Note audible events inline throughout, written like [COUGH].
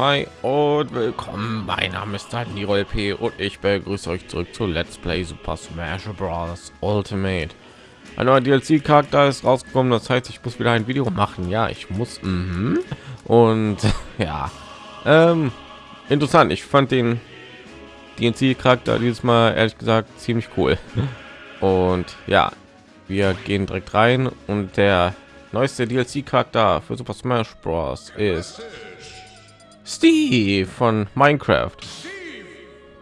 hi und willkommen. Mein Name ist Daniel P. und ich begrüße euch zurück zu Let's Play Super Smash Bros. Ultimate. Ein neuer DLC-Charakter ist rausgekommen, das heißt, ich muss wieder ein Video machen. Ja, ich muss. Mhm. Und [LAUGHS] ja, ähm, interessant. Ich fand den DLC-Charakter dieses Mal ehrlich gesagt ziemlich cool. Und ja, wir gehen direkt rein und der neueste DLC-Charakter für Super Smash Bros. ist Steve von Minecraft.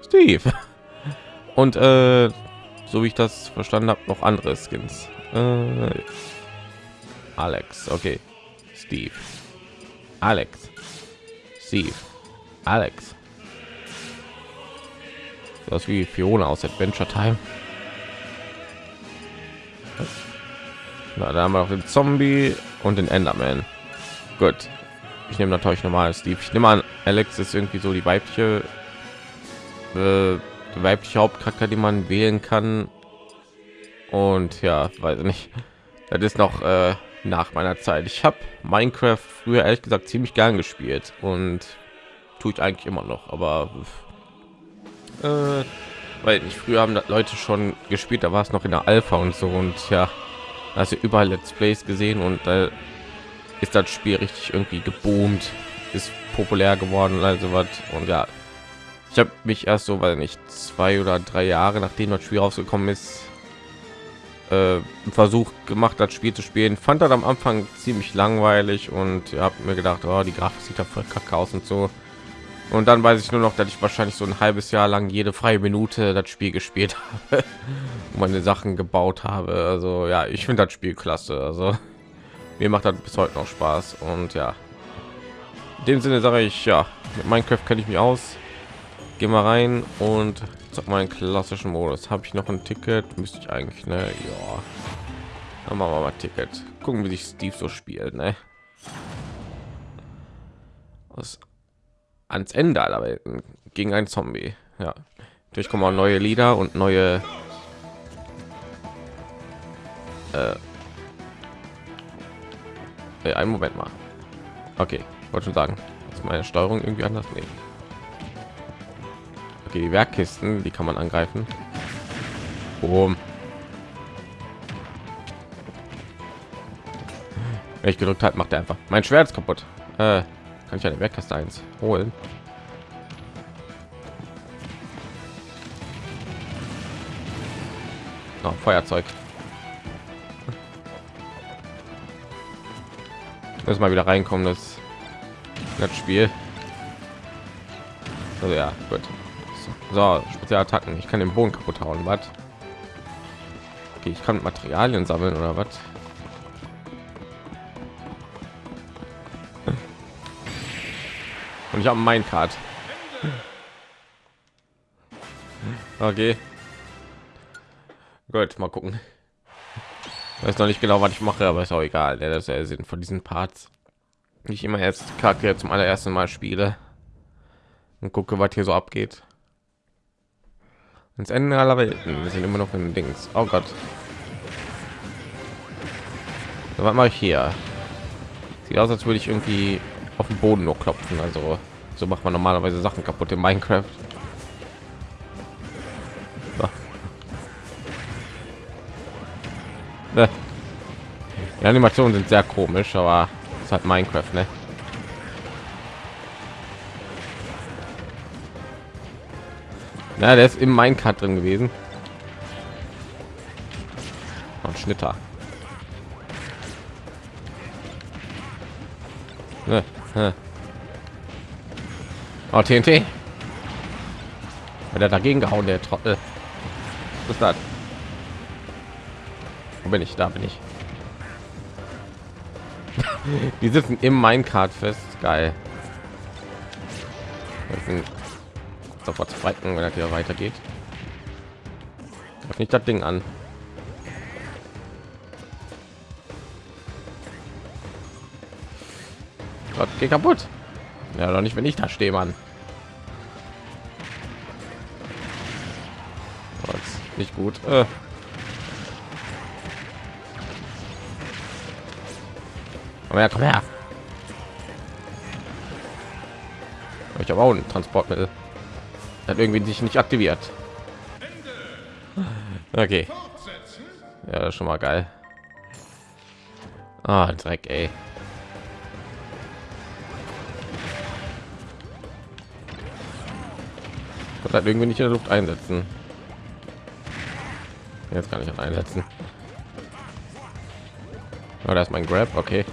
Steve. Und äh, so wie ich das verstanden habe, noch andere Skins. Äh, Alex, okay. Steve. Alex. Steve. Alex. Das wie Fiona aus Adventure Time. Na, da haben wir noch den Zombie und den Enderman. Gut. Ich nehme natürlich normal Steve. Ich nehme an, Alex ist irgendwie so die weibliche, äh, weibliche Hauptcharakter, die man wählen kann. Und ja, weiß nicht. Das ist noch äh, nach meiner Zeit. Ich habe Minecraft früher ehrlich gesagt ziemlich gern gespielt und tue ich eigentlich immer noch. Aber äh, weil nicht früher haben Leute schon gespielt. Da war es noch in der Alpha und so und ja also überall Let's Plays gesehen und da ist das Spiel richtig irgendwie geboomt, ist populär geworden, also was und ja, ich habe mich erst so, weil nicht zwei oder drei Jahre nachdem das Spiel rausgekommen ist, äh, Versuch gemacht, das Spiel zu spielen. Fand das am Anfang ziemlich langweilig und habt mir gedacht, oh, die Grafik sieht da voll kacke aus und so. Und dann weiß ich nur noch, dass ich wahrscheinlich so ein halbes Jahr lang jede freie Minute das Spiel gespielt [LAUGHS] habe, meine Sachen gebaut habe. Also ja, ich finde das Spiel klasse. Also mir macht das bis heute noch Spaß. Und ja, in dem Sinne sage ich ja, mit Minecraft kenne ich mich aus. Geh mal rein und sag mal einen klassischen Modus. Habe ich noch ein Ticket? Müsste ich eigentlich, ne? Ja, dann machen wir mal Ticket. Gucken, wie sich Steve so spielt, ne? Was ans Ende aller Welten gegen ein Zombie. Ja, natürlich kommen auch neue Lieder und neue. Äh, äh, einen Moment mal. Okay, wollte schon sagen, ist meine Steuerung irgendwie anders nehmen. Okay, die Werkkisten, die kann man angreifen. Boom. Wenn ich gedrückt hat, macht er einfach mein Schwert ist kaputt. Äh, kann ich eine Werkkiste eins holen? Oh, Feuerzeug. Muss mal wieder reinkommen, das, das Spiel. Also ja, gut. So, Spezialattacken. Ich kann den Boden kaputt hauen. Was? Okay, ich kann Materialien sammeln oder was? Und ich habe mein Card. Okay. Gut, mal gucken. Weiß noch nicht genau, was ich mache, aber ist auch egal. Der ist der Sinn von diesen Parts. Ich immer jetzt Charakter zum allerersten Mal spiele und gucke, was hier so abgeht. Ins Ende aller Welten. Wir sind immer noch in Dings. Oh Gott. So, was mache ich hier? Sieht aus, als würde ich irgendwie auf dem Boden nur klopfen. Also so macht man normalerweise Sachen kaputt in Minecraft. [LAUGHS] Die Animationen sind sehr komisch, aber es hat Minecraft, ne? Ja, der ist im Minecraft drin gewesen. Und Schnitter. Ne. Oh, TNT. Wenn er dagegen gehauen, der Trottel. Was ist das? Wo bin ich? Da bin ich. [LAUGHS] Die sitzen im Minecart fest. Geil. Sofort zweiten, wenn er hier weitergeht. Nicht das Ding an. Gott, geht kaputt. Ja, doch nicht, wenn ich da stehe, Mann. Nicht gut. Äh. Komm her, komm her. ich habe auch ein Transportmittel. Hat irgendwie sich nicht aktiviert. Okay. Ja, das ist schon mal geil. Ah, Dreck, ey. Und halt irgendwie nicht in der Luft einsetzen. Jetzt kann ich einsetzen. Oh, da ist mein Grab, okay.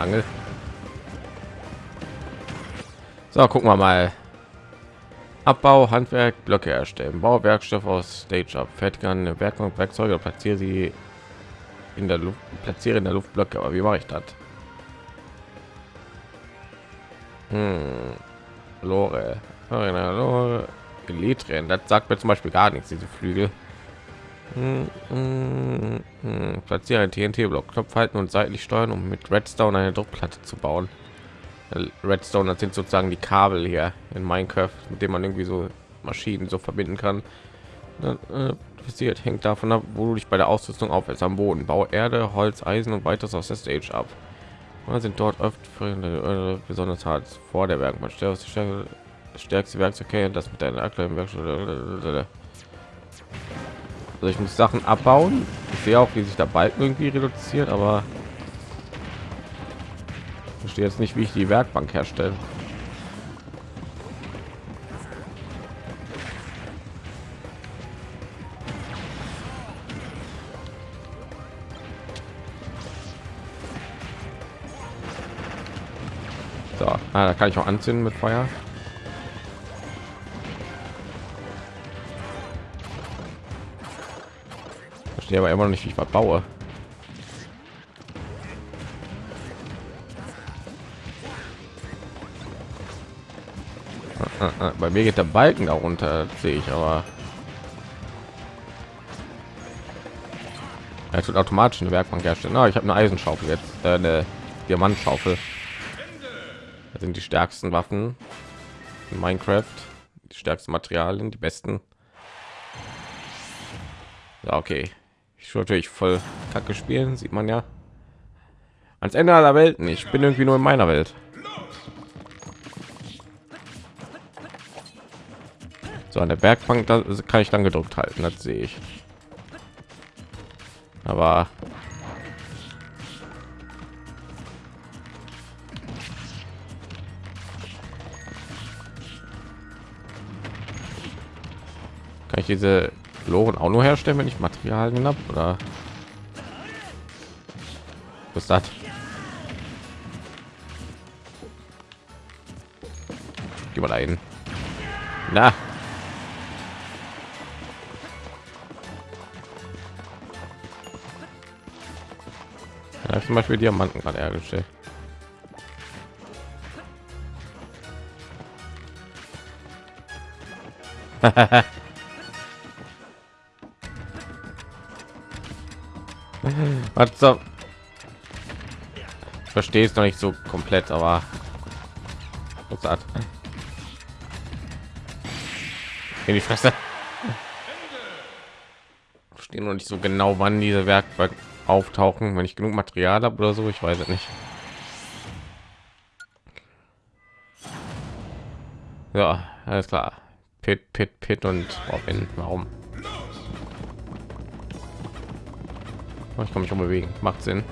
Angel. So, gucken wir mal. Abbau, Handwerk, Blöcke erstellen, Bauwerkstoff aus Stage Up, fertig an Werkbank, Werkzeuge, platziere sie in der Luft, platziere in der Luft Blöcke. Aber wie mache ich das? Hm. Lore. Lore. Elytrien. Das sagt mir zum Beispiel gar nichts, diese Flügel. Platziere ein TNT-Block, Knopf halten und seitlich steuern, um mit Redstone eine Druckplatte zu bauen. Redstone, das sind sozusagen die Kabel hier in Minecraft, mit dem man irgendwie so Maschinen so verbinden kann. Passiert äh, hängt davon ab, wo du dich bei der Ausrüstung aufhältst. Am Boden, Bau Erde, Holz, Eisen und weiteres aus der Stage ab. Man sind dort oft äh, besonders hart vor der Werkbank. Stärkste Werkzeug, das mit deiner aktuellen Werkstatt. Also ich muss Sachen abbauen. Ich sehe auch, wie sich der Balken irgendwie reduziert, aber verstehe jetzt nicht, wie ich die Werkbank herstellen. So, ah, da kann ich auch anzünden mit Feuer. Verstehe aber immer noch nicht, wie ich was baue. Bei mir geht der Balken darunter, sehe ich, aber er tut automatisch eine Werkbank herstellen. Oh, ich habe eine Eisenschaufel jetzt, äh, eine Diamantschaufel. Das sind die stärksten Waffen in Minecraft, die stärksten Materialien, die besten. Ja, okay. Ich natürlich voll Kacke spielen, sieht man ja. Ans Ende aller Welten. Ich bin irgendwie nur in meiner Welt. So an der Bergbank da kann ich dann gedrückt halten, das sehe ich. Aber kann ich diese Loren auch nur herstellen, wenn ich Materialien habe oder was das? Geh mal dahin. Na, Ja, zum Beispiel Diamanten gerade hergestellt. [LAUGHS] Was so? Verstehe es noch nicht so komplett, aber? In die Fresse. Verstehe noch nicht so genau, wann diese Werkbank auftauchen, wenn ich genug Material habe oder so. Ich weiß es nicht. Ja, alles klar. Pit, Pit, Pit und Robin. Warum? Ich kann mich bewegen. Macht Sinn.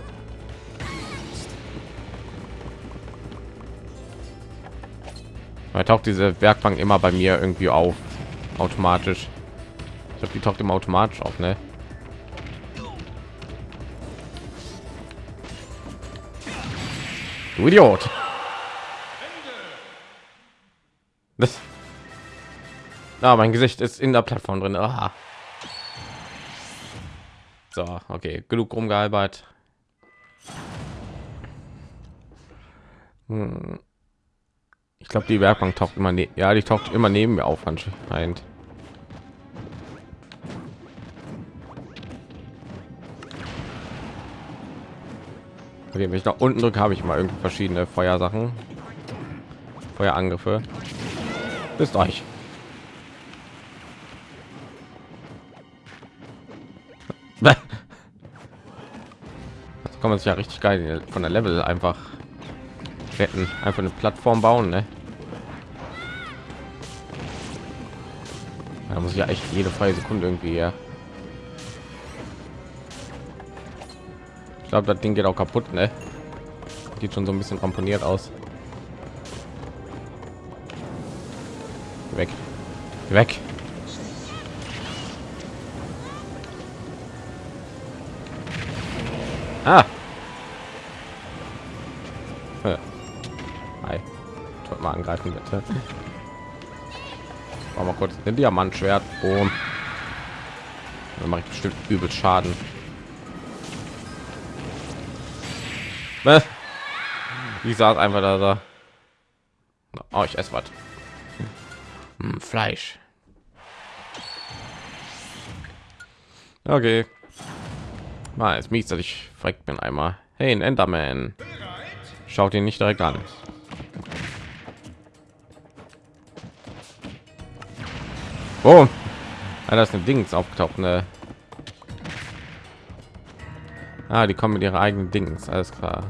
Weil taucht diese Werkbank immer bei mir irgendwie auf, automatisch. Ich glaube, die taucht immer automatisch auf, ne? Du Idiot. Das. Ah, mein Gesicht ist in der Plattform drin. Aha. So, okay, genug rumgehalbert. Hm. Ich glaube, die Werkbank taucht immer, ne ja, die taucht immer neben mir auf anscheinend. Okay, wenn ich nach unten drücke, habe ich mal irgendwie verschiedene Feuersachen, Feuerangriffe. Bis euch. [LAUGHS] Das kann man sich ja richtig geil von der Level einfach retten. Einfach eine Plattform bauen, ne? Da muss ich ja echt jede freie Sekunde irgendwie ja. Ich glaube, das Ding geht auch kaputt, ne? Sieht schon so ein bisschen ramponiert aus. Weg. Weg. Ah. Äh. Hi. Wollte mal angreifen, bitte. War mal kurz ein Diamantschwert. Boom. Dann mache ich bestimmt übel Schaden. Ich saß einfach da. da. Oh, ich esse was. Hm, Fleisch. Okay. Mal, ist mies, dass ich verreckt bin einmal. Hey, ein Enderman. Schaut ihn nicht direkt an. Oh, ah, da ist ein Dings aufgetaucht. Ne? Ah, die kommen mit ihrer eigenen Dings. Alles klar.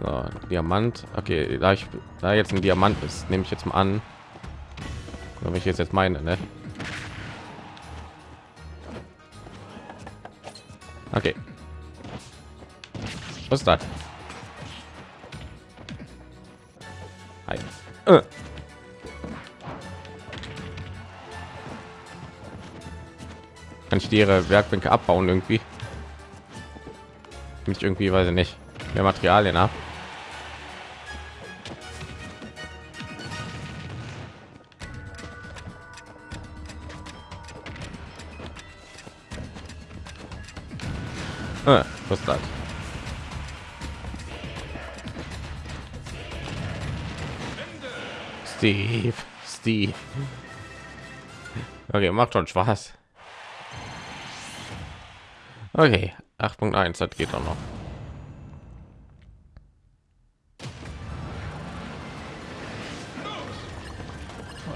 So, Diamant. Okay, da ich da jetzt ein Diamant ist, nehme ich jetzt mal an. Wenn ich jetzt jetzt meine, ne? Okay. Was ist das? Hi. Äh. Kann ich die ihre Werkbänke abbauen irgendwie? Nicht irgendwie, weiß ich nicht. Mehr Materialien ab. Was das? Steve, Steve. Okay, macht schon Spaß. Okay, 8.1, das geht auch noch.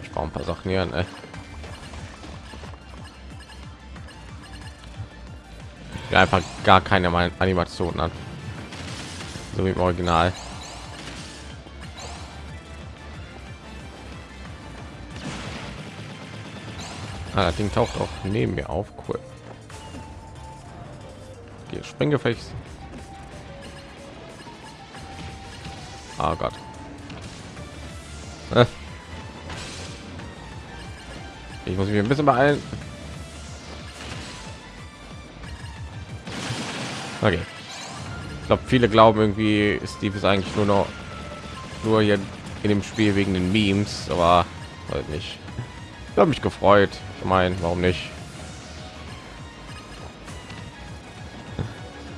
Ich brauche ein paar Sachen hier, ne? Einfach gar keine Animation an. So wie im Original. Ah, das Ding taucht auch neben mir auf. Cool. Okay, Sprenggefecht. Oh Gott. Äh. Ich muss mich ein bisschen beeilen. Okay. Ich glaube, viele glauben irgendwie, Steve ist eigentlich nur noch nur hier in dem Spiel wegen den Memes, aber halt nicht. Ich habe mich gefreut. Ich meine, warum nicht?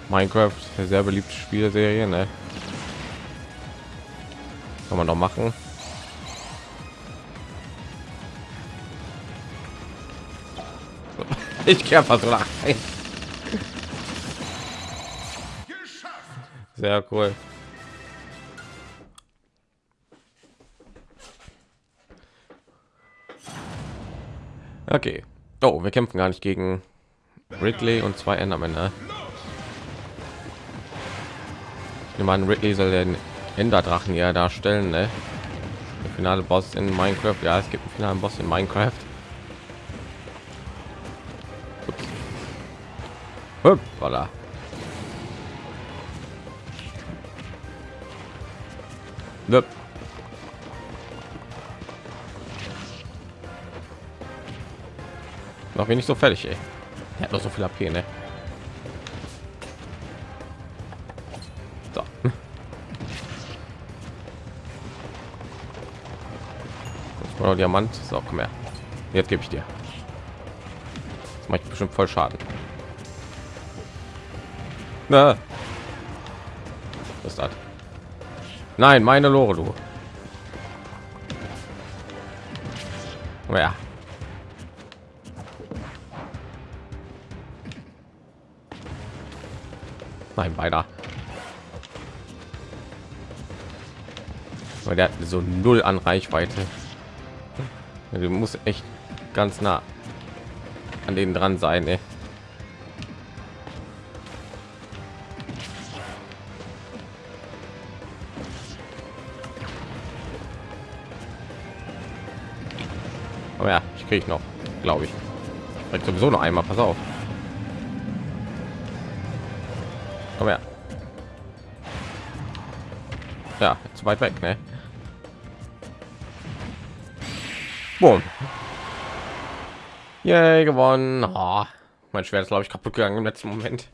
Minecraft, sehr beliebte Spielserie, ne? Kann man doch machen. [LAUGHS] Ich einfach so Sehr cool. Okay. Oh, wir kämpfen gar nicht gegen Ridley und zwei Endermen. Ne? Ich nehme an, Ridley soll den Enderdrachen ja darstellen. Ne? Der finale Boss in Minecraft. Ja, es gibt einen finalen Boss in Minecraft. Hoppala. Yep. Noch wenig so fertig, ey. Er hat noch so viel AP, ne? So. Oder Diamant. So, komm her. Jetzt gebe ich dir. Das macht bestimmt voll Schaden. Na. Was ist das? Nein, meine Lore, du. Oh ja. Nein, weiter. Weil der hat so null an Reichweite. Du musst echt ganz nah an denen dran sein. Ey. Ja, ich kriege noch, glaube ich. Vielleicht sowieso noch einmal. Pass auf. Aber ja. Ja, zu weit weg, ne? Boom. Yay, gewonnen. Oh, mein Schwert ist, glaube ich, kaputt gegangen im letzten Moment.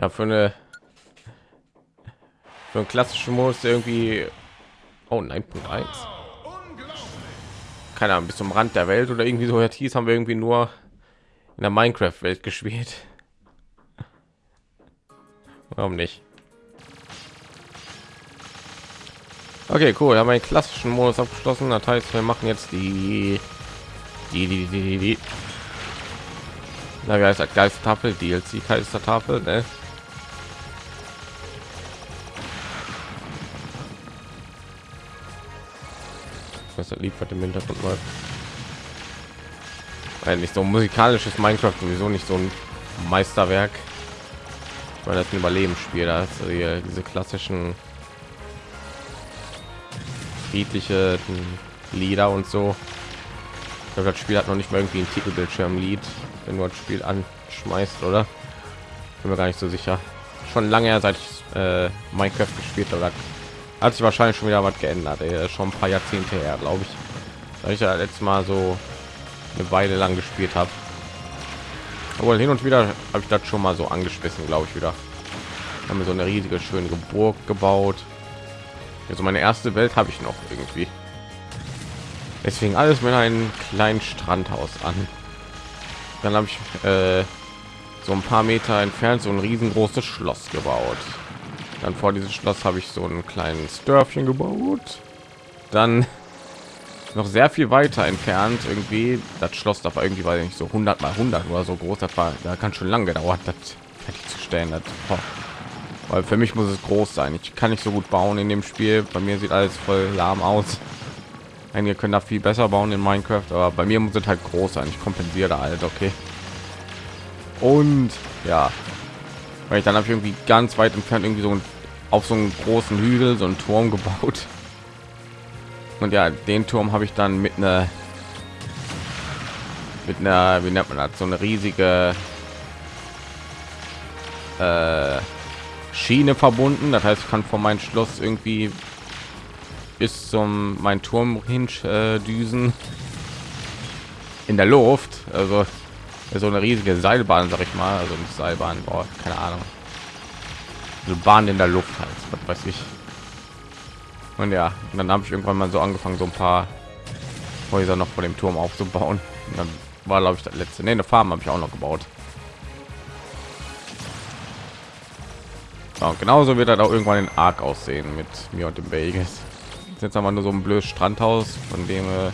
Ja, für eine für einen klassischen Modus irgendwie oh 9.1 keine Ahnung bis zum Rand der Welt oder irgendwie so. Hieß haben wir irgendwie nur in der Minecraft Welt gespielt. [LAUGHS] Warum nicht? Okay cool. Haben einen klassischen Modus abgeschlossen. Das heißt wir machen jetzt die die die die, die, die. Na, wie heißt das? Geistertafel DLC Geistertafel ne? Was das liefert im Hintergrund läuft. Eigentlich so musikalisches Minecraft sowieso nicht so ein Meisterwerk, weil das ein Überlebensspiel, also hier diese klassischen friedliche Lieder und so. Ich glaube, das Spiel hat noch nicht mal irgendwie ein Titelbildschirmlied, wenn du das Spiel anschmeißt, oder? Bin mir gar nicht so sicher. Schon lange her, seit ich äh, Minecraft gespielt habe, hat sich wahrscheinlich schon wieder was geändert ey. schon ein paar jahrzehnte her glaube ich. Weil ich ja letztes mal so eine weile lang gespielt habe aber hin und wieder habe ich das schon mal so angeschmissen glaube ich wieder. Haben wir so eine riesige schöne burg gebaut. Also meine erste welt habe ich noch irgendwie. Deswegen alles mit einem kleinen strandhaus an. Dann habe ich äh, so ein paar meter entfernt so ein riesengroßes schloss gebaut dann vor dieses Schloss habe ich so ein kleines Dörfchen gebaut. Dann [LAUGHS] noch sehr viel weiter entfernt irgendwie. Das Schloss da war irgendwie weil nicht so 100 mal 100 oder so groß. Das war da kann schon lange gedauert das fertigzustellen das, boah. weil für mich muss es groß sein. Ich kann nicht so gut bauen in dem Spiel. Bei mir sieht alles voll lahm aus. Einige können da viel besser bauen in Minecraft aber bei mir muss es halt groß sein. Ich kompensiere halt okay. Und ja weil ich dann habe ich irgendwie ganz weit entfernt irgendwie so ein, auf so einen großen Hügel so einen Turm gebaut. Und ja den Turm habe ich dann mit einer mit einer wie nennt man das? So eine riesige äh, Schiene verbunden. Das heißt ich kann von meinem Schloss irgendwie bis zum mein Turm hin äh, düsen. In der Luft also so eine riesige Seilbahn, sag ich mal, also nicht Seilbahn, boah, keine Ahnung. So Bahn in der Luft halt, was weiß ich. Und ja, und dann habe ich irgendwann mal so angefangen, so ein paar Häuser noch vor dem Turm aufzubauen. Und dann war, glaube ich, das letzte. Nee, eine Farm habe ich auch noch gebaut. Ja, genauso wird er auch irgendwann in Arc aussehen mit mir und dem Vegas. Jetzt haben wir nur so ein blödes Strandhaus, von dem äh,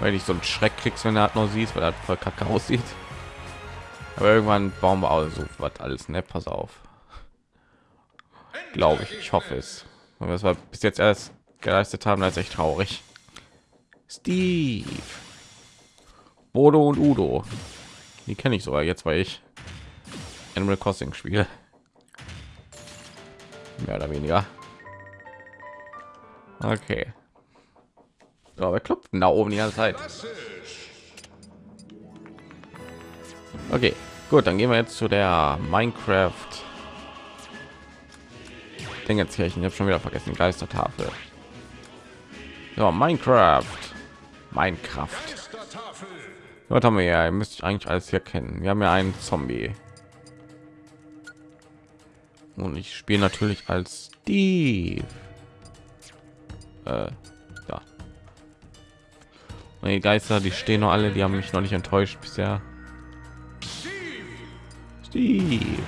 weil ich so einen Schreck kriegst, wenn er hat noch siehst, weil er voll kacke aussieht. Aber irgendwann bauen wir auch so was alles, ne? Pass auf. Glaube ich, ich hoffe es. Und das war bis jetzt erst geleistet haben, als echt traurig. Steve, Bodo und Udo, die kenne ich sogar jetzt, weil ich Animal Crossing spiele. Mehr oder weniger. Okay. Ja, wer klopft da oben die ganze Zeit? Okay, gut, dann gehen wir jetzt zu der Minecraft. Dingenskirchen. Ich habe schon wieder vergessen. Geistertafel. Ja, Minecraft. Minecraft. Was haben wir ja? Ihr müsst eigentlich alles hier kennen. Wir haben ja einen Zombie. Und ich spiele natürlich als Steve. Äh, die Geister, die stehen noch alle, die haben mich noch nicht enttäuscht bisher. Steve.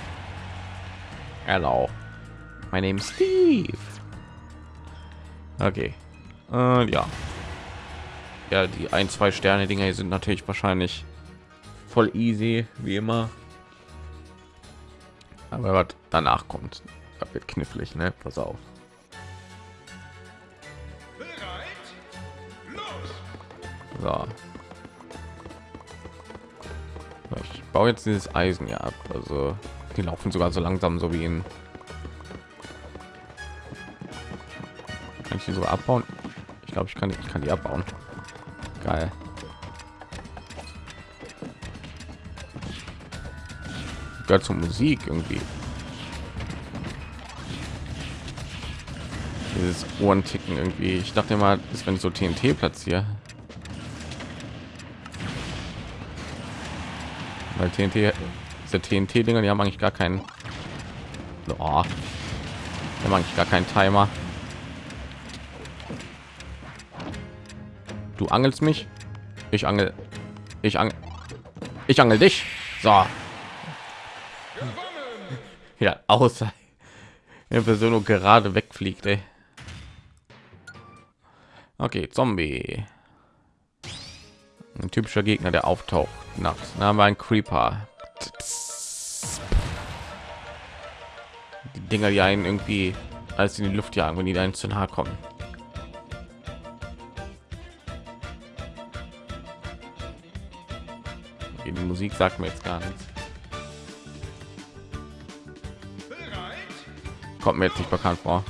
Hello. My name is Steve. Okay. Äh, ja. Ja, die ein, zwei Sterne Dinger sind natürlich wahrscheinlich voll easy, wie immer. Aber was danach kommt, wird knifflig, ne? Pass auf. So. Ich baue jetzt dieses Eisen ja ab. Also die laufen sogar so langsam, so wie in. Kann ich die so abbauen? Ich glaube, ich kann, ich kann die abbauen. Geil. Gehört zur Musik irgendwie. Dieses Ohrenticken irgendwie. Ich dachte immer, ist wenn ich so TNT platziere. Weil TNT, diese TNT-Dinger, die haben eigentlich gar keinen. Oh, die haben eigentlich gar keinen Timer. Du angelst mich, ich angel, ich angel, ich angel dich. So. [LAUGHS] Ja, außer der Person gerade wegfliegt. Ey. Okay, Zombie. Ein typischer Gegner, der auftaucht nachts. Da haben wir ein Creeper. Die Dinger, die einen irgendwie als in die Luft jagen, wenn die dann zu nahe kommen. Okay, die Musik sagt mir jetzt gar nichts. Kommt mir jetzt nicht bekannt vor.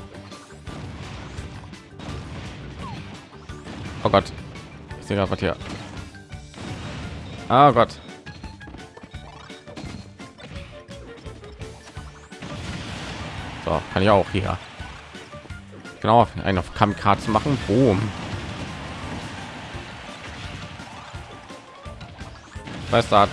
Oh Gott. Ich sehe gerade was hier. Oh Gott. So, kann ich auch hier. Genau, einen auf Kamikaze machen. Boom. Bastard.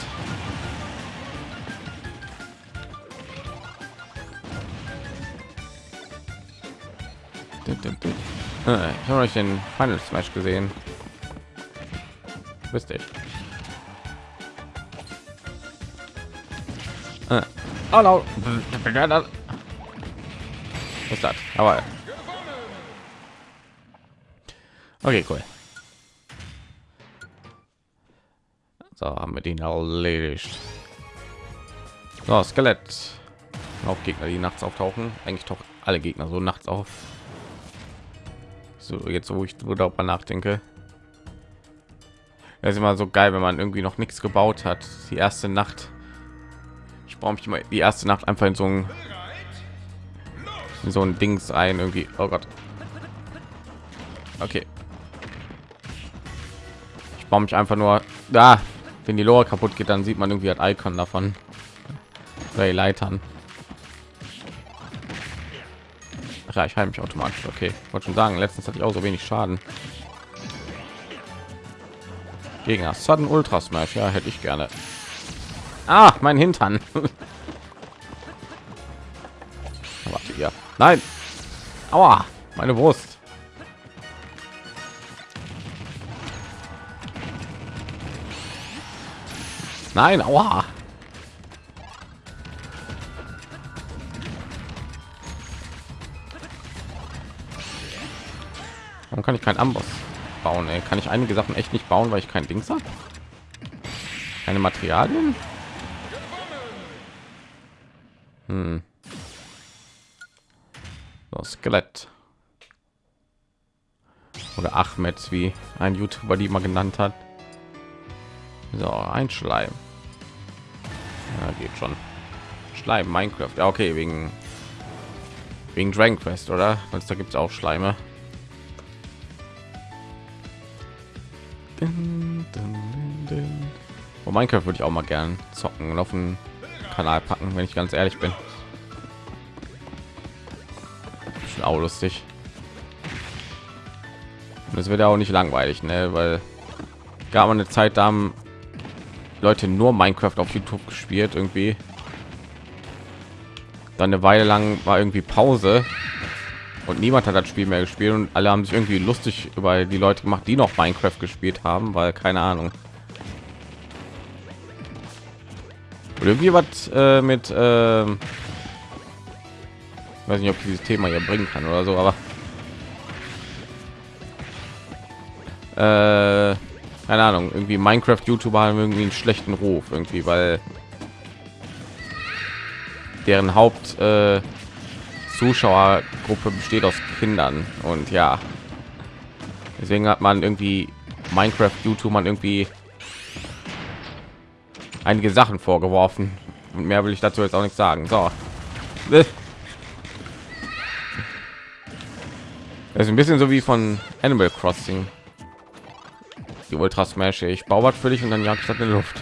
Ich habe euch den Final Smash gesehen. Wisst ich. Ist das? Aber okay, cool. So haben wir den erledigt. So, Skelett. Auch Gegner, die nachts auftauchen. Eigentlich doch alle Gegner so nachts auf. So jetzt, wo ich darüber nachdenke. Das ist immer so geil, wenn man irgendwie noch nichts gebaut hat. Die erste Nacht. Ich brauche mich immer die erste Nacht einfach in so ein in so ein Dings ein irgendwie. Oh Gott. Okay. Ich baue mich einfach nur da. Wenn die Lore kaputt geht, dann sieht man irgendwie ein Icon davon. Bei Leitern. Ach ja, ich heile mich automatisch. Okay, wollte schon sagen, letztens hatte ich auch so wenig Schaden. Gegner Sudden Ultra Smash, ja, hätte ich gerne. Ah, mein Hintern. Warte, ja. Nein. Aua, meine Brust. Nein, aua. Warum kann ich kein Amboss bauen? Ey? Kann ich einige Sachen echt nicht bauen, weil ich kein Dings habe? Keine Materialien? Hm. So, Skelett. Oder Ahmed, wie ein YouTuber die mal genannt hat. So, ein Schleim. Ja, geht schon. Schleim, Minecraft. Ja, okay, wegen wegen Dragon Quest, oder? Weil da gibt es auch Schleime. Oh, Minecraft würde ich auch mal gern zocken und auf Kanal packen, wenn ich ganz ehrlich bin. Auch lustig. Es wird ja auch nicht langweilig, ne? Weil gab eine Zeit, da haben Leute nur Minecraft auf YouTube gespielt irgendwie. Dann eine Weile lang war irgendwie Pause und niemand hat das Spiel mehr gespielt und alle haben sich irgendwie lustig über die Leute gemacht, die noch Minecraft gespielt haben, weil keine Ahnung. Oder irgendwie was äh, mit, äh, weiß nicht, ob dieses Thema hier bringen kann oder so, aber äh, keine Ahnung, irgendwie Minecraft YouTuber haben irgendwie einen schlechten Ruf irgendwie, weil deren Haupt äh, Zuschauergruppe besteht aus Kindern und ja, deswegen hat man irgendwie Minecraft YouTube man irgendwie einige Sachen vorgeworfen und mehr will ich dazu jetzt auch nicht sagen. So, Das ist ein bisschen so wie von Animal Crossing. Die Ultra Smash. Ich baue was für dich und dann jagt statt in Luft.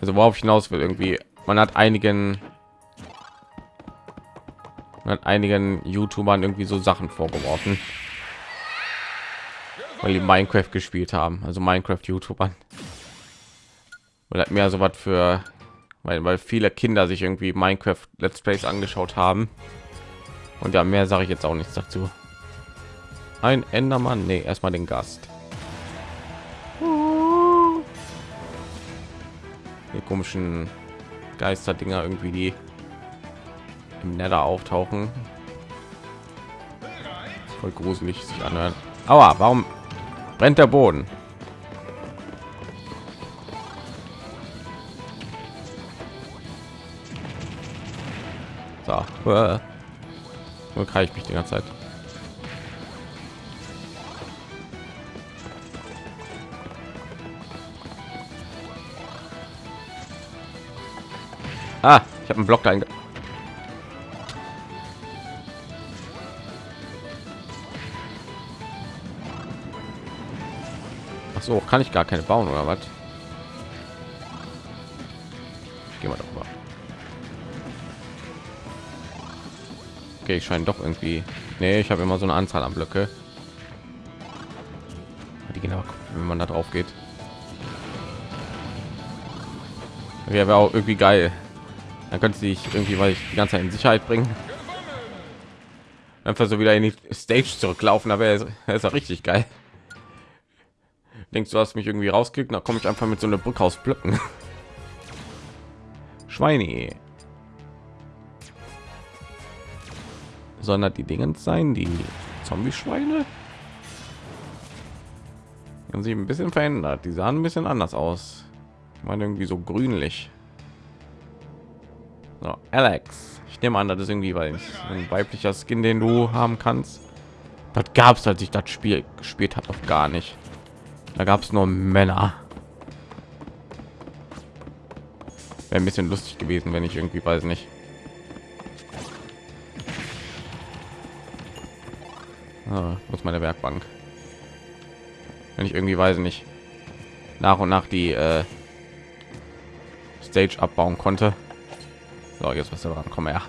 Also worauf ich hinaus will irgendwie. Man hat einigen man hat einigen YouTubern irgendwie so Sachen vorgeworfen, weil die Minecraft gespielt haben. Also Minecraft YouTubern. Oder hat mehr so was für weil, weil viele Kinder sich irgendwie Minecraft Let's Plays angeschaut haben. Und ja, mehr sage ich jetzt auch nichts dazu. Ein Endermann, nee, erstmal den Gast. Die komischen Geisterdinger irgendwie, die im Nether auftauchen. Voll gruselig sich anhören. Aber warum brennt der Boden? So, äh. nur kann ich mich die ganze Zeit. Ah, ich habe einen Block da Ach so, kann ich gar keine bauen oder was? Gehen wir doch mal. Okay, ich scheine doch irgendwie. Nee, ich habe immer so eine Anzahl an Blöcke. Die aber, wenn man da drauf geht. Wäre auch irgendwie geil. Dann könnte sich irgendwie, weil ich die ganze Zeit in Sicherheit bringen. Einfach so wieder in die Stage zurücklaufen, aber er ist ja richtig geil. Denkst du, hast mich irgendwie rausgekriegt? Da komme ich einfach mit so einer Brücke aus Blöcken. [LAUGHS] Schweine. Sondern die Dinge sein, die Zombie-Schweine? Haben sie ein bisschen verändert. Die sahen ein bisschen anders aus. Ich meine irgendwie so grünlich. So, Alex. Ich nehme an, das ist irgendwie weil ein weiblicher Skin, den du haben kannst. Das gab es, als ich das Spiel gespielt habe, doch gar nicht. Da gab es nur Männer. Wäre ein bisschen lustig gewesen, wenn ich irgendwie weiß nicht. Ah, muss meine Werkbank. Wenn ich irgendwie weiß nicht nach und nach die äh, Stage abbauen konnte. So, jetzt was dran. Komm her.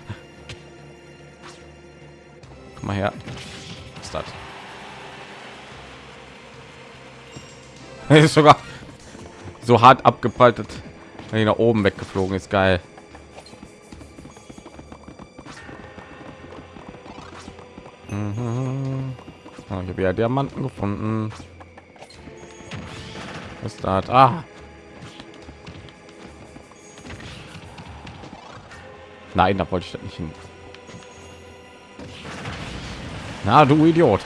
Komm mal her. Was? [LAUGHS] ist sogar so hart abgeprallt, wenn ich nach oben weggeflogen ist. Geil. Mhm. Oh, ich habe ja Diamanten gefunden. Was ist das? Ah. Nein, da wollte ich nicht hin. Na, du Idiot.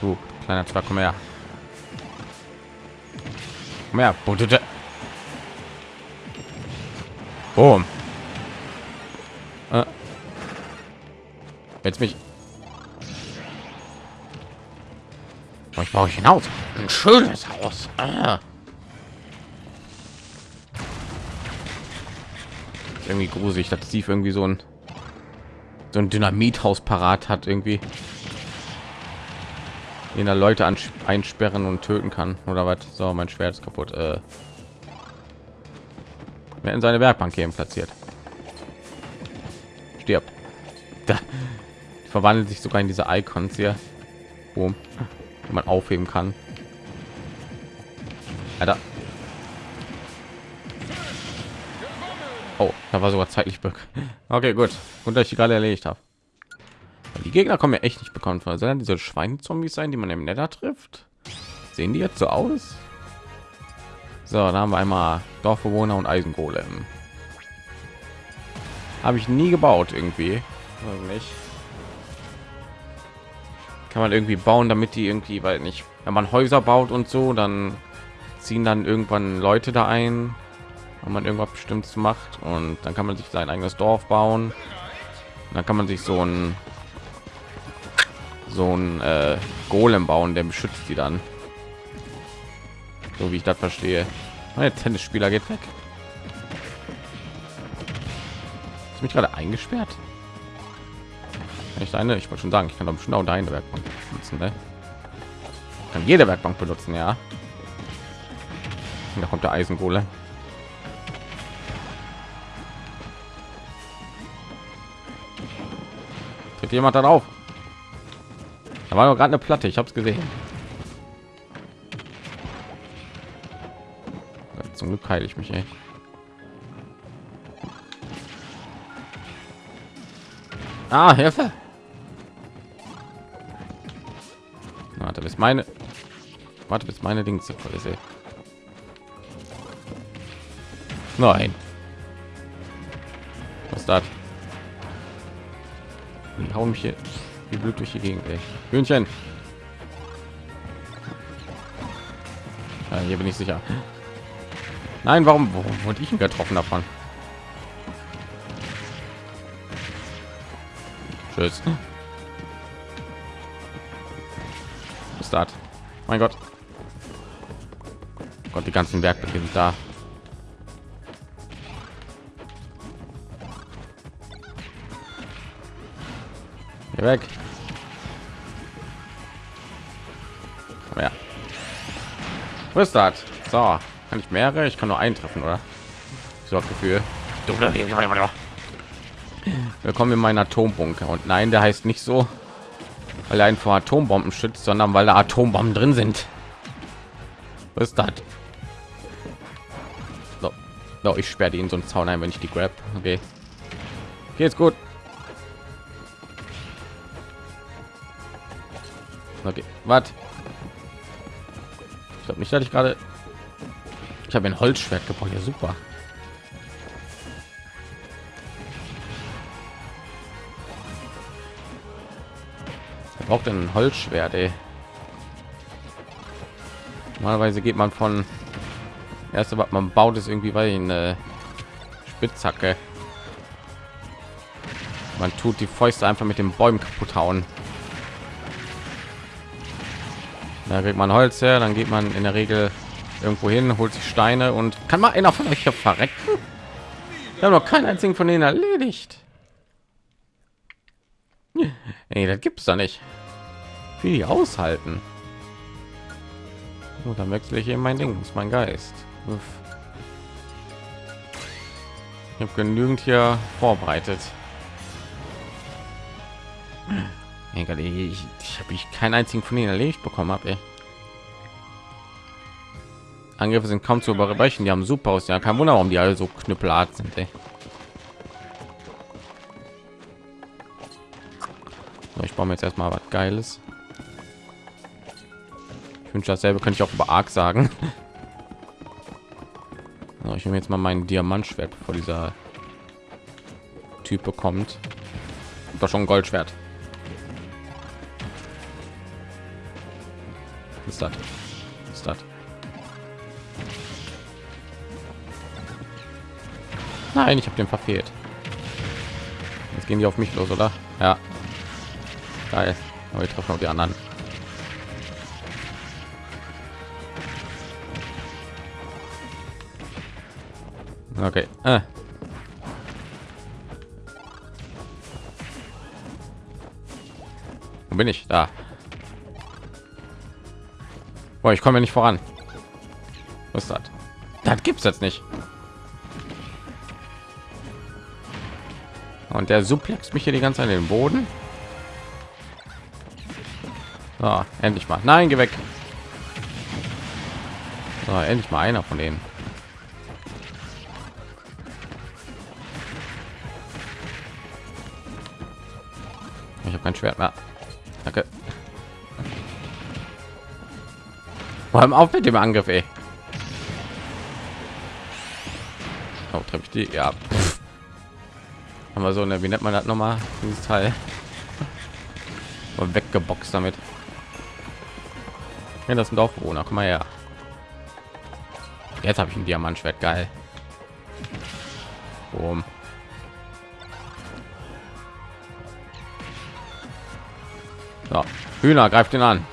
Du kleiner Zwerg, komm her. Komm her. Boom. Äh. Jetzt mich. Ich brauche hinaus. Ein schönes Haus. Ah. irgendwie gruselig, dass sie irgendwie so ein so ein Dynamithaus parat hat irgendwie in der Leute einsperren und töten kann oder was. So, mein Schwert ist kaputt. Äh, wer in seine Werkbank eben platziert. Stirb. Da verwandelt sich sogar in diese Icons hier, wo man aufheben kann. Alter. Oh, da war sogar zeitlich. [LAUGHS] Okay, gut. Und dass ich gerade erledigt habe. Die Gegner kommen ja echt nicht bekannt vor, sondern diese Schweinezombies sein, die man im Nether trifft. Sehen die jetzt so aus? So, da haben wir einmal Dorfbewohner und Eisengolem. Habe ich nie gebaut irgendwie. Also nicht. Kann man irgendwie bauen, damit die irgendwie, weil nicht, wenn man Häuser baut und so, dann ziehen dann irgendwann Leute da ein wenn man irgendwas bestimmtes macht und dann kann man sich sein eigenes Dorf bauen. dann kann man sich so ein so ein äh, Golem bauen, der beschützt die dann. So wie ich das verstehe. Mein Tennisspieler geht weg. Ist mich gerade eingesperrt? Ich eine? Ich wollte schon sagen, ich kann doch bestimmt auch deine Werkbank benutzen. Ne? Kann jede Werkbank benutzen, ja. Und da kommt der Eisengole. Tritt jemand darauf? War gerade eine Platte, ich habe es gesehen. Zum Glück heile ich mich, ey. Ah, Hilfe! Warte, bis meine... Warte, bis meine Dings voll ist, ey. Nein. Was das? Die hauen mich hier wie blöd durch die Gegend, ey. Hühnchen. Ja, hier bin ich sicher. Nein, warum, warum wurde ich getroffen davon? Tschüss. Was? Mein Gott. Gott, die ganzen Werkböcke sind da. Geh weg. Wo ist das? So, kann ich mehrere? Ich kann nur eintreffen, oder? So das Gefühl. Willkommen in meinen Atombunker. Und nein, der heißt nicht so, weil er einen vor Atombomben schützt, sondern weil da Atombomben drin sind. Was ist das? So. so ich sperre ihn so einen Zaun ein, wenn ich die grab. Okay. Geht's gut. Okay, was? Ich glaube nicht, dass ich gerade. Ich habe ein Holzschwert gebraucht. Ja, super. Er braucht ein Holzschwert, ey. Normalerweise geht man von erste, was man baut, ist irgendwie weil eine Spitzhacke. Man tut die Fäuste einfach mit den Bäumen kaputt hauen. Da kriegt man Holz her, dann geht man in der Regel irgendwo hin, holt sich Steine und kann mal einer von euch hier verrecken? Wir haben noch keinen einzigen von denen erledigt. Ey, das gibt's da nicht. Wie die aushalten. Und dann wechsle ich eben mein Ding, ist mein Geist. Uff. Ich habe genügend hier vorbereitet. Egal, ich, ich habe ich keinen einzigen von ihnen erledigt bekommen habe. Angriffe sind kaum zu überbrechen. Die haben super aus. Ja, kein Wunder, warum die alle so knüppelart sind. Ey. So, ich baue mir jetzt erstmal was Geiles. Ich wünsche dasselbe könnte ich auch über Arc sagen. [LAUGHS] So, ich nehme jetzt mal meinen Diamantschwert, bevor dieser Typ bekommt. Doch schon ein Goldschwert. Ist das? Ist das? Nein, ich habe den verfehlt. Jetzt gehen die auf mich los, oder? Ja. Geil. Aber ich treffe auch die anderen. Okay. Äh. Wo bin ich? Da. Boah, ich komme nicht voran. Was ist das? Das gibt's jetzt nicht. Und der suplex mich hier die ganze Zeit in den Boden. So, endlich mal. Nein, geh weg. So, endlich mal einer von denen. Ich habe kein Schwert mehr. Danke. Vor allem auf mit dem Angriff, ey. Oh, treffe ich die? Ja. Pff. Haben wir so eine, wie nennt man das noch mal? Dieses Teil. [LAUGHS] Mal weggeboxt damit. Ja, das sind Dorfbewohner. Komm mal her. Jetzt habe ich ein Diamantschwert. Geil. Boom. So, Hühner greift ihn an.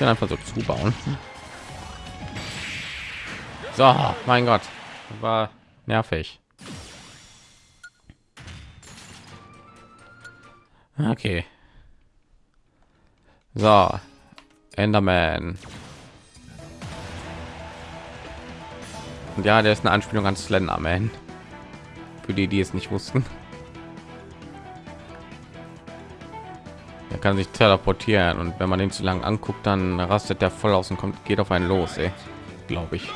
Ich einfach so zubauen So, mein Gott, war nervig. Okay. So, Enderman. Und ja, der ist eine Anspielung an Slenderman. Für die, die es nicht wussten. Er kann sich teleportieren und wenn man den zu lang anguckt, dann rastet der voll aus und kommt, geht auf einen los, glaube ich.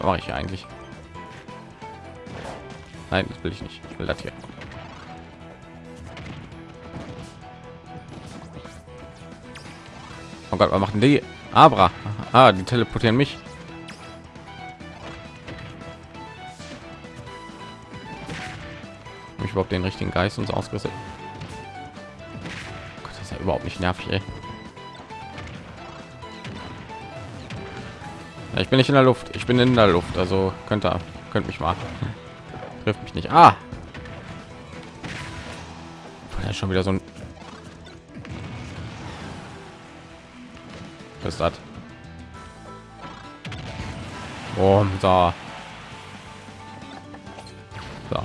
Mache ich eigentlich? Nein, das will ich nicht. Ich will das hier. Oh Gott, was machen die? Abra. Ah, die teleportieren mich. Ich überhaupt den richtigen Geist uns ausgerüstet? Überhaupt nicht nervig, ey. Ich bin nicht in der Luft. Ich bin in der Luft, also könnte könnt mich mal. [LAUGHS] Trifft mich nicht. Ah! Ja, schon wieder so ein ist das oh, da so.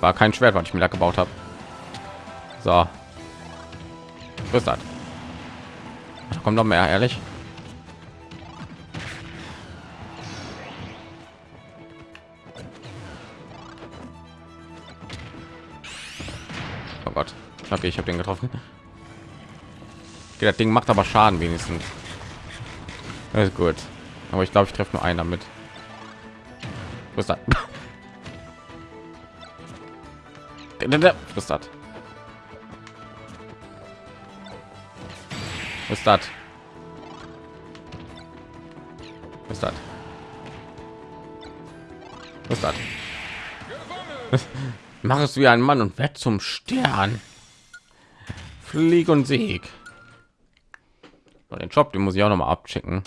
war kein schwert was ich mir da gebaut habe so ist das kommt noch mehr ehrlich oh gott okay ich habe den getroffen Okay, das Ding macht aber Schaden wenigstens. Das ist gut. Aber ich glaube, ich treffe nur einen damit. Wo ist das? Was ist das? Was ist das? Was ist das? Was ist das? [LAUGHS] Mach es wie ein Mann und werd zum Stern. Flieg und Sieg. Den Job, den muss ich auch noch mal abchecken.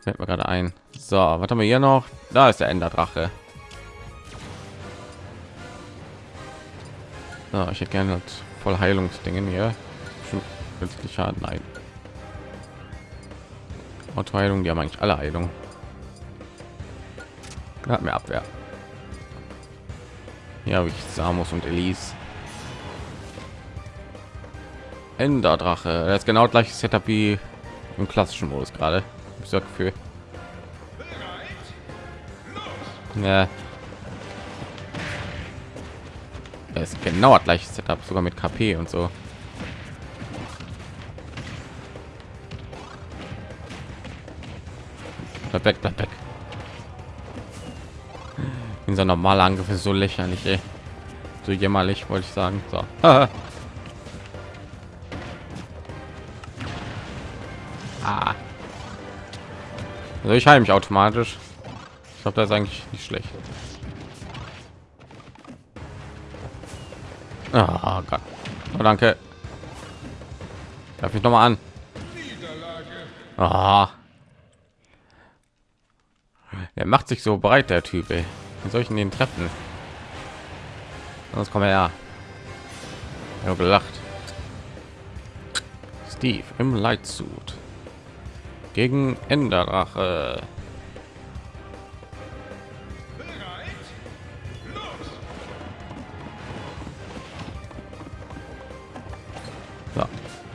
Fällt mir gerade ein. So, was haben wir hier noch? Da ist der Enderdrache. So, ich hätte gerne voll Heilungsdingen hier. Plötzlich nein. Autoheilung, die haben eigentlich alle Heilung. Hat mir Abwehr. Hier habe ich Samus und Elise. Enderdrache. Das ist genau gleiche Setup wie im klassischen Modus gerade. Ich so Gefühl. Ja. Das ist genau das gleiche Setup, sogar mit KP und so. Weg, bleib weg. Unser normaler Angriff ist so lächerlich, ey. so jämmerlich, wollte ich sagen. So. [LAUGHS] Ah. Also ich heile mich automatisch. Ich glaube, das ist eigentlich nicht schlecht. Oh Gott. Oh, danke. Darf ich noch mal an? Oh. Macht sich so breit, der Typ. Ey. Soll ich den treffen? Sonst kommen wir ja. Ja, gelacht. Steve im Lightsuit gegen Enderrache.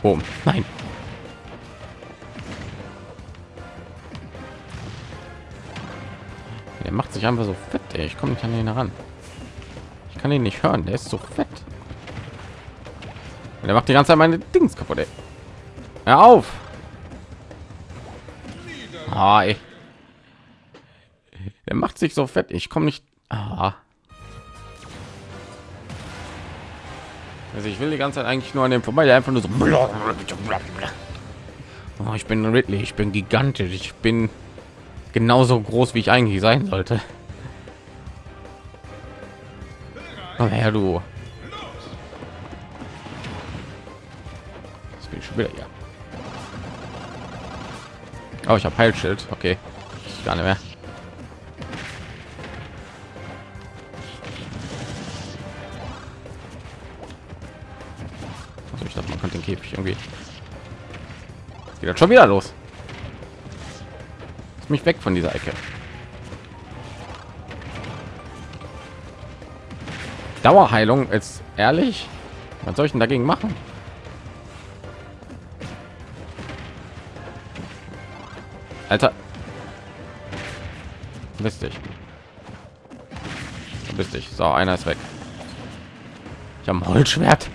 Boom. Nein. Sich einfach so fett. Ey. Ich komme nicht an ihn heran. Ich kann ihn nicht hören. Der ist so fett. Der macht die ganze Zeit meine Dings kaputt. Ey. Hör auf. Ah, er macht sich so fett. Ich komme nicht. Ah. Also ich will die ganze Zeit eigentlich nur an dem vorbei, der einfach nur so. Oh, ich bin Ridley, ich bin gigantisch, ich bin genauso groß, wie ich eigentlich sein sollte. Oh, ja, du. Das bin ich schon wieder hier. Oh, ich habe Heilschild. Okay, gar nicht mehr. Also ich dachte, man könnte den Käfig irgendwie. Geht schon wieder los? Lass mich weg von dieser Ecke. Dauerheilung ist ehrlich. Was soll ich denn dagegen machen? Alter. Bist dich. Bist dich. So, einer ist weg. Ich habe ein Holzschwert.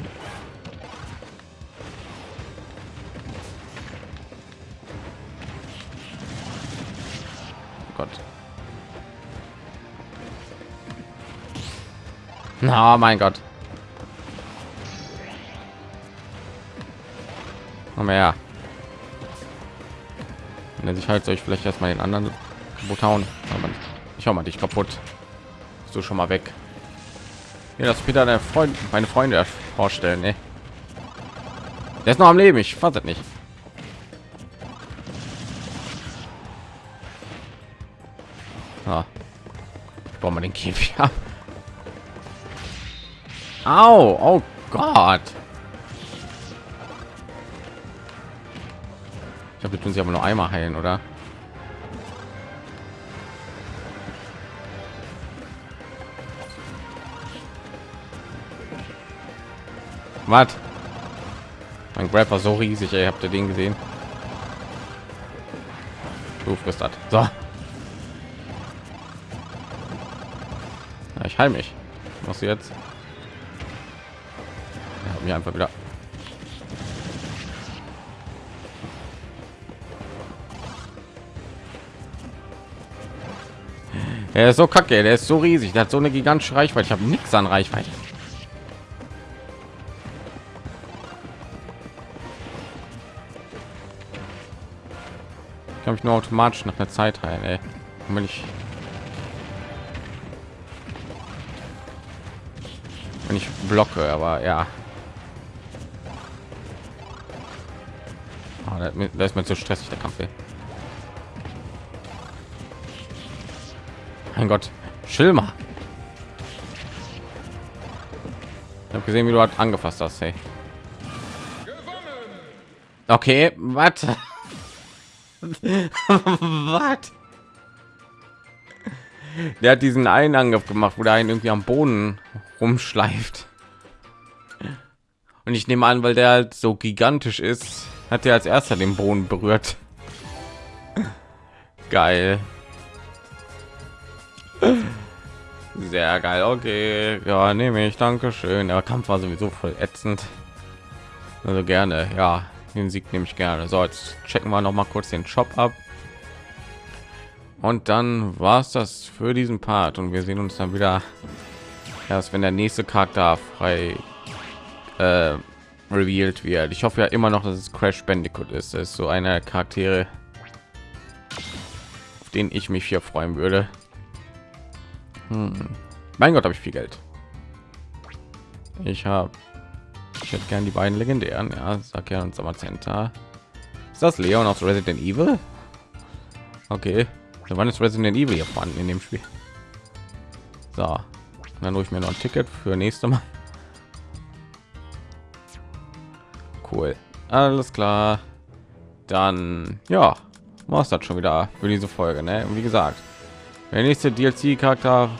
Na, oh mein Gott. Komm her. Wenn sich halt soll ich vielleicht erstmal den anderen kaputt hauen. Ich hau mal dich kaputt. Du schon mal weg. Ja, das wieder der Freund, meine Freunde vorstellen. Ne? Der ist noch am Leben. Ich fand nicht. Ah. Ich baue den Käfig ab. Au, oh Gott. Ich habe tun sie aber nur einmal heilen, oder? Was? Mein Grab war so riesig, ey. Habt ihr den gesehen? Du frisst das. So. Ja, ich heil mich. Was jetzt? Mir einfach wieder Er ist so kacke, der ist so riesig, der hat so eine gigantische Reichweite. Ich habe nichts an Reichweite. Ich kann mich nur automatisch nach der Zeit heilen, ey. Wenn ich wenn ich blocke, aber ja. Oh, da ist mir zu stressig der Kampf. Ey. Mein Gott, Schilmer. Ich habe gesehen, wie du halt angefasst hast. Hey. Okay, was? [LAUGHS] was? Der hat diesen einen Angriff gemacht, wo der einen irgendwie am Boden rumschleift. Und ich nehme an, weil der halt so gigantisch ist, hat er als erster den Boden berührt. Geil. Sehr geil. Okay, ja, nehme ich. Danke schön. Der Kampf war sowieso voll ätzend. Also gerne, ja, den Sieg nehme ich gerne. So, jetzt checken wir noch mal kurz den Shop ab. Und dann war es das für diesen Part und wir sehen uns dann wieder erst, wenn der nächste Charakter frei äh, revealed wird. Ich hoffe ja immer noch, dass es Crash Bandicoot ist. Das ist so eine Charaktere, auf den ich mich hier freuen würde. Hm. Mein Gott, habe ich viel Geld. Ich habe, ich hätte gern die beiden legendären. Ja, sag ja und Center. Ist das Leon aus Resident Evil? Okay, wann ist Resident Evil hier vorhanden in dem Spiel? So, dann hole ich mir noch ein Ticket für nächste Mal. Cool, alles klar. Dann ja, war es das schon wieder für diese Folge. Ne? Und wie gesagt, der nächste DLC-Charakter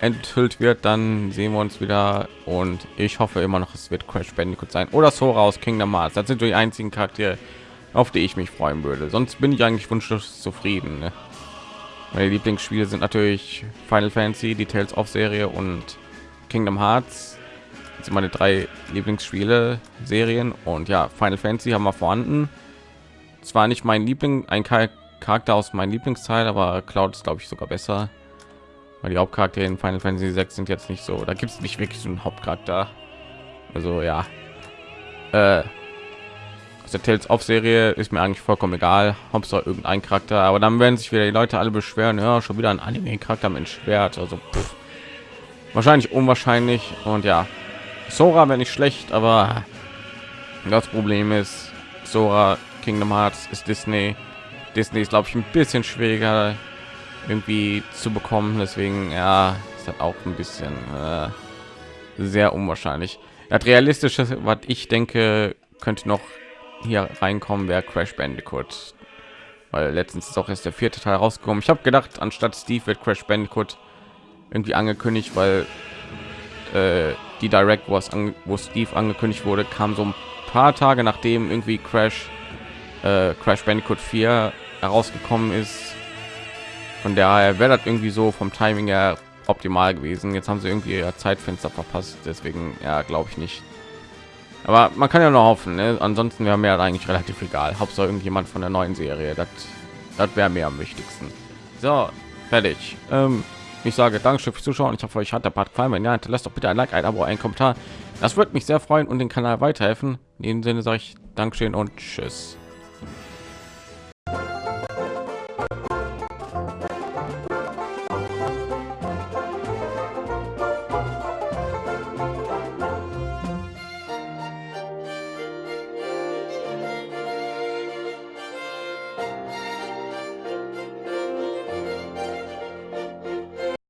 enthüllt wird, dann sehen wir uns wieder und ich hoffe immer noch, es wird Crash Bandicoot sein oder Sora aus Kingdom Hearts. Das sind die einzigen Charaktere, auf die ich mich freuen würde. Sonst bin ich eigentlich wunschlos zufrieden. Ne? Meine Lieblingsspiele sind natürlich Final Fantasy, die Tales of Serie und Kingdom Hearts. Sind meine drei Lieblingsspiele Serien und ja, Final Fantasy haben wir vorhanden. Zwar nicht mein Liebling, ein Charakter aus meinem Lieblingsteil, aber Cloud ist glaube ich sogar besser. Weil die Hauptcharaktere in Final Fantasy 6 sind jetzt nicht so, da gibt es nicht wirklich so einen Hauptcharakter. Also ja. Äh, der Tales of Serie ist mir eigentlich vollkommen egal, Hauptsache irgendein Charakter, aber dann werden sich wieder die Leute alle beschweren, ja, schon wieder ein Anime Charakter mit Schwert, also pff. wahrscheinlich unwahrscheinlich und ja. Sora wäre nicht schlecht, aber das Problem ist, Sora Kingdom Hearts ist Disney. Disney ist glaube ich ein bisschen schwieriger irgendwie zu bekommen deswegen ja ist hat auch ein bisschen äh, sehr unwahrscheinlich. Ja, realistisches was ich denke könnte noch hier reinkommen wäre crash bandicoot. Weil letztens ist auch erst der vierte Teil rausgekommen. Ich habe gedacht, anstatt Steve wird Crash Bandicoot irgendwie angekündigt, weil äh, die Direct, wo, an, wo Steve angekündigt wurde, kam so ein paar Tage nachdem irgendwie Crash äh, Crash Bandicoot 4 herausgekommen ist. Von daher wäre das irgendwie so vom Timing her optimal gewesen. Jetzt haben sie irgendwie ihr Zeitfenster verpasst, deswegen ja, glaube ich nicht. Aber man kann ja noch hoffen. Ne? Ansonsten wäre mir eigentlich relativ egal. Hauptsache irgendjemand von der neuen Serie. Das, das wäre mir am wichtigsten. So, fertig. Ähm, ich sage Dankeschön fürs Zuschauen. Ich hoffe, euch hat der Part gefallen. Wenn ja, hinterlasst doch bitte ein Like, ein Abo, ein Kommentar. Das würde mich sehr freuen und den Kanal weiterhelfen. In dem Sinne sage ich Dankeschön und Tschüss.